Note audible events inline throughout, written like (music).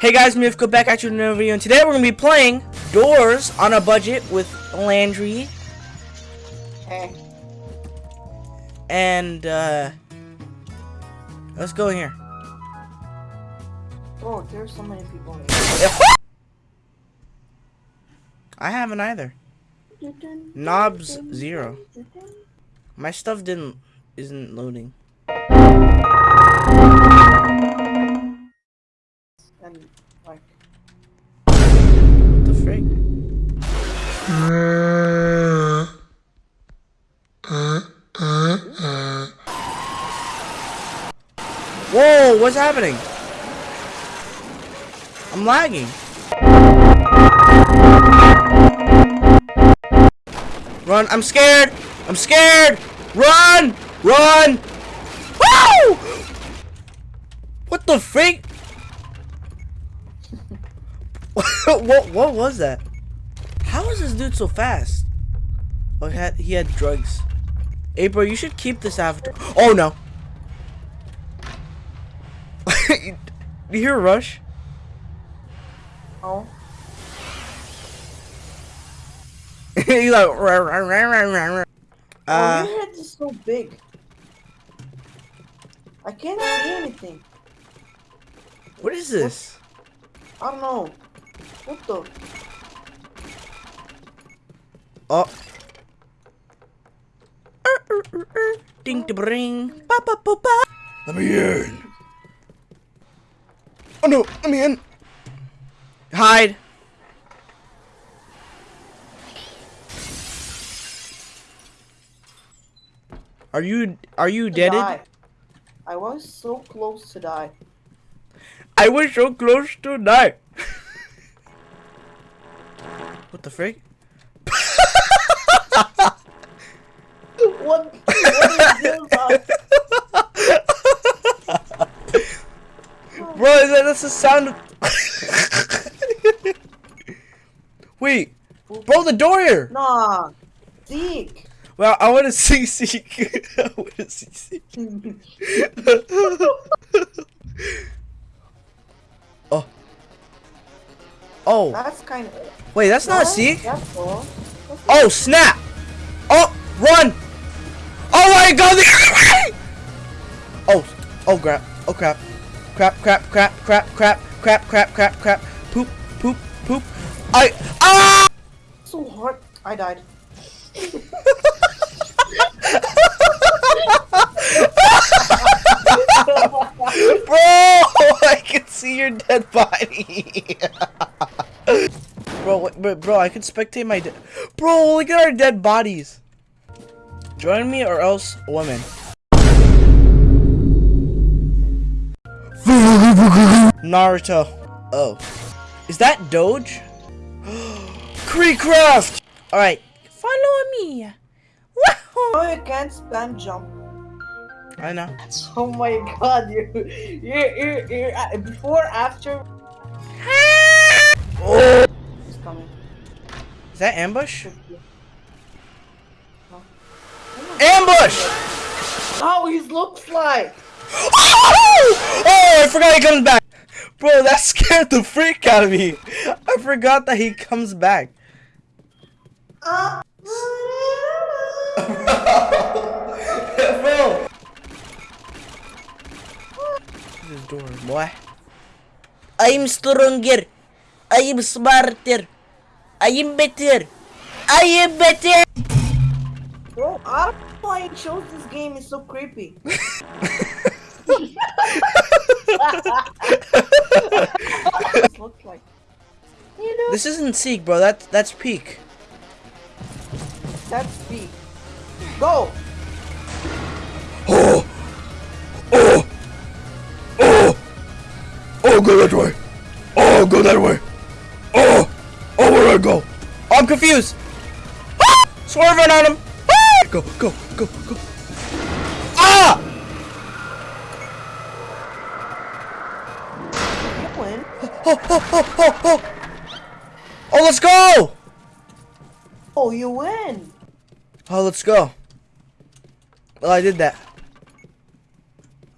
Hey guys, Mifko back at you in another video, and today we're gonna be playing Doors on a budget with Landry. Hey. And uh let's go in here. Oh, there's so many people in here. I haven't either. Knobs zero. My stuff didn't isn't loading. And like, What the frick? Whoa, what's happening? I'm lagging. Run, I'm scared! I'm scared! Run! Run! Woo! What the freak? What what was that? How is this dude so fast? Oh, he had he had drugs. Hey, bro, you should keep this avatar. Oh no! (laughs) you hear a rush? oh, (laughs) you like rah, rah, rah, rah, rah, rah. oh, Uh, your head is so big. I can't see anything. what is this? I don't know. What the? Oh. Er, er, er, er. Ding to bring. Ba ba ba ba. Let me in. Oh no, let me in. Hide. Are you are you To deaded? I was so close to die. I was so close to die. What the frick? What? What is this? (laughs) Bro, is that, that's the sound of... (laughs) Wait. Bro, the door here. nah. Zeke. Well, I want to see Seek. (laughs) I want to see Seek. Oh. That's kind of. Wait, that's not Seek. That's all. That's Oh, snap. Oh, run. Oh my god, the other way. Oh, oh crap. Oh crap. Crap, crap, crap, crap, crap, crap, crap, crap, crap. Poop, poop, poop. I, ah! so hard. I died. (laughs) Bro, (laughs) I can see your dead body. (laughs) bro, wait, bro, bro, I can spectate my dead. Bro, look at our dead bodies. Join me or else woman. (laughs) Naruto. Oh. Is that Doge? (gasps) Creecraft! Alright. Follow me. Wahoo! Oh, you can't spam jump. I know. (laughs) Oh my god, you, you, you, you, uh, before, after. Oh. He's coming. Is that ambush? No. Ambush! How he looks like? Oh! oh, I forgot he comes back. Bro, that (laughs) scared the freak out of me. I forgot that he comes back. Uh, (laughs) Bro. This door, boy. I'm stronger. I am smarter. I am better. I am better. bro, I don't know why he chose this game. It's so creepy. (laughs) Looks like. You know, This isn't Seek, bro. That's that's Peak. that's B. Go! Oh! Oh! Oh! Oh, go that way! I'm confused! Ah! (gasps) Swerving on him! Ah! (gasps) Go, go, go, go! Ah! Oh, oh, oh, oh, oh! Oh, let's go! Oh, you win. Oh, let's go. Well, I did that.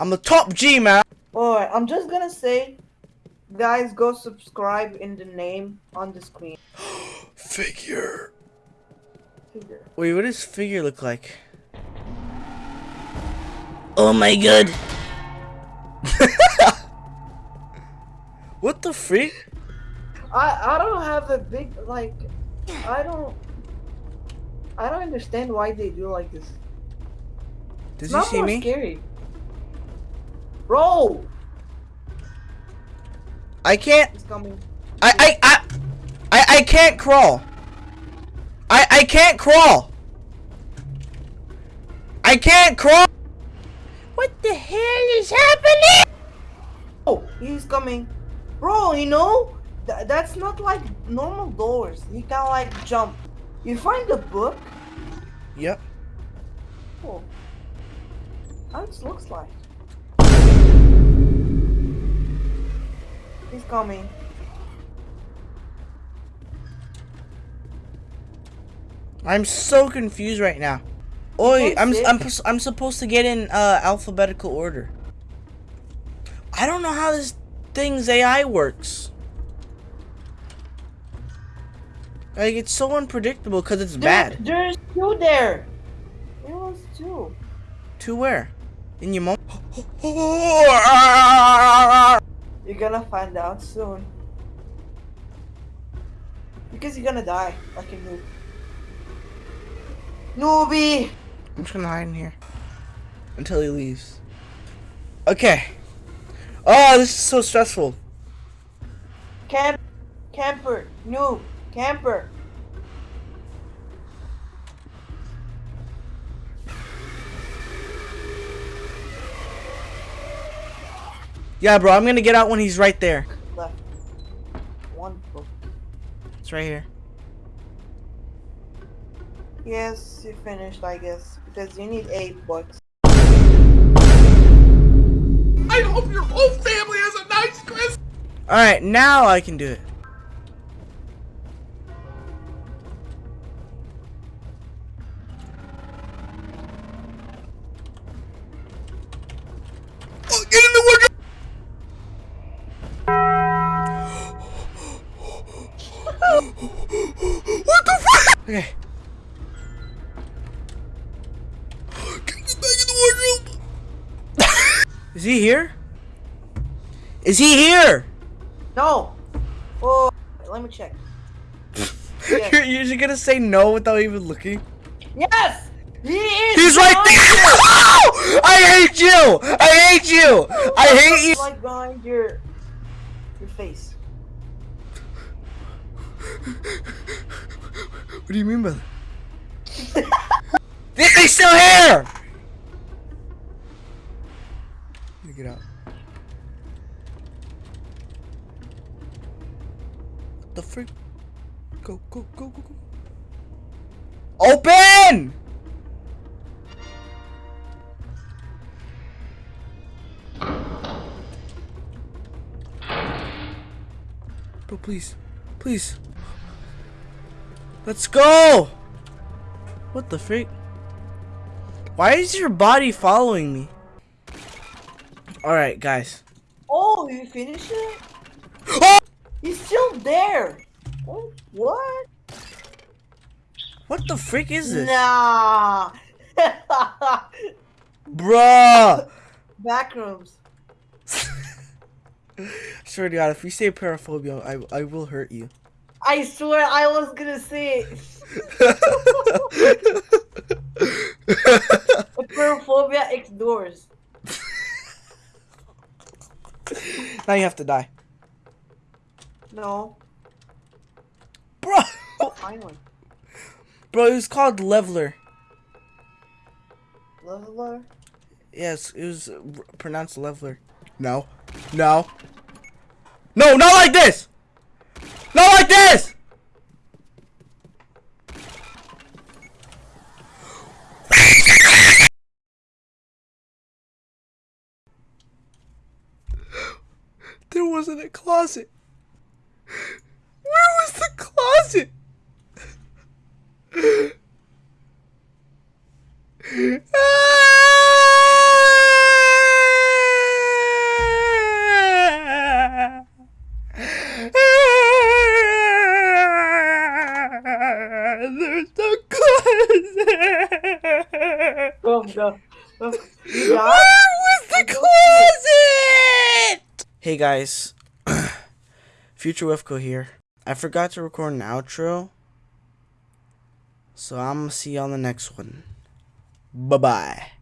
I'm the top G, man. Alright, I'm just gonna say Guys, go subscribe in the name on the screen. (gasps) Figure. Figure. Wait, what does figure look like? Oh my god. (laughs) what the freak? I I don't have a big like. I don't. I don't understand why they do like this. Does It's he see more me? scary. Bro, I can't. he's coming. I I I I, I can't crawl. I I can't crawl. I can't crawl. What the hell is happening? Oh, he's coming. Bro, you know th- that's not like normal doors. He can like jump. You find the book. Yep. Oh, how it looks like. He's coming. I'm so confused right now. Oi, I'm. I'm I'm supposed to get in uh, alphabetical order. I don't know how this thing's AI works. Like it's so unpredictable because it's bad. There's two there. There was two. To where? In your mom? You're gonna find out soon. Because you're gonna die like a noob. Noobie! I'm just gonna hide in here until he leaves. Okay. Oh, this is so stressful. Camp, camper, noob, camper. Yeah, bro, I'm gonna get out when he's right there. Left. One book. It's right here. Yes, you finished, I guess. Because you need eight books. I hope your whole family has a nice Christmas. Alright, now I can do it. Oh, (gasps) Is he here? Is he here? No! Oh, let me check. (laughs) You're usually gonna say no without even looking. Yes! He is! He's right there! (laughs) I hate you! I hate you! I hate you! Like behind your your face. What do you mean by that? (laughs) He's still here! Get out. What the freak? Go, go, go, go, go. Open! Bro, please. Please. Let's go! What the freak? Why is your body following me? Alright, guys. Oh, you finished it? Oh! He's still there. Oh, what? What the freak is this? Nah. (laughs) Bruh! Backrooms. (laughs) Swear to God, if you say paraphobia, I, I will hurt you. I swear I was gonna say it. (laughs) Acrophobia X doors. Now you have to die. No. Bro! Oh, finally. (laughs) Bro, it was called Leveler. Leveler. Yes, it was uh, pronounced Leveler. No. No. No, not like this! Not like this! wasn't a closet. Where was the closet? There's no closet. Oh no. Oh, you? Hey guys, (clears throat) Future Wefco here. I forgot to record an outro, so I'm gonna see you on the next one. Bye bye.